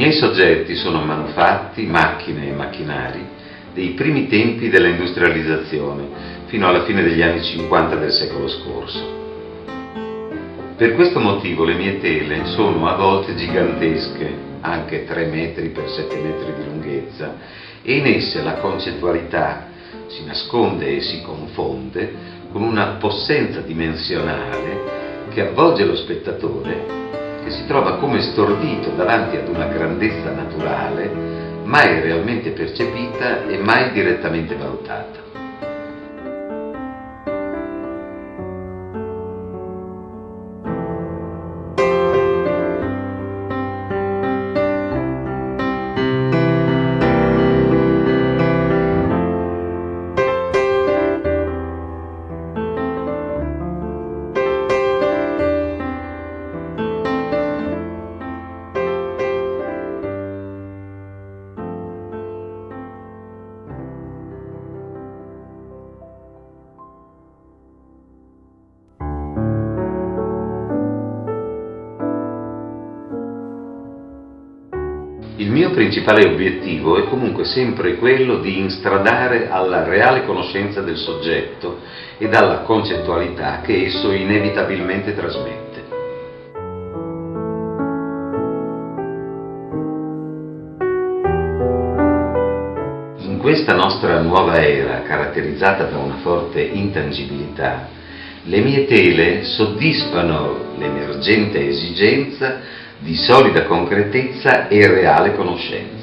Miei soggetti sono manufatti, macchine e macchinari dei primi tempi dell'industrializzazione, fino alla fine degli anni 50 del secolo scorso. Per questo motivo le mie tele sono a volte gigantesche, anche 3 metri per 7 metri di lunghezza, e in esse la concettualità si nasconde e si confonde con una possenza dimensionale che avvolge lo spettatore che si trova come stordito davanti ad una grandezza naturale mai realmente percepita e mai direttamente valutata. Il mio principale obiettivo è comunque sempre quello di instradare alla reale conoscenza del soggetto e alla concettualità che esso inevitabilmente trasmette. In questa nostra nuova era, caratterizzata da una forte intangibilità, le mie tele soddisfano l'emergente esigenza di solida concretezza e reale conoscenza.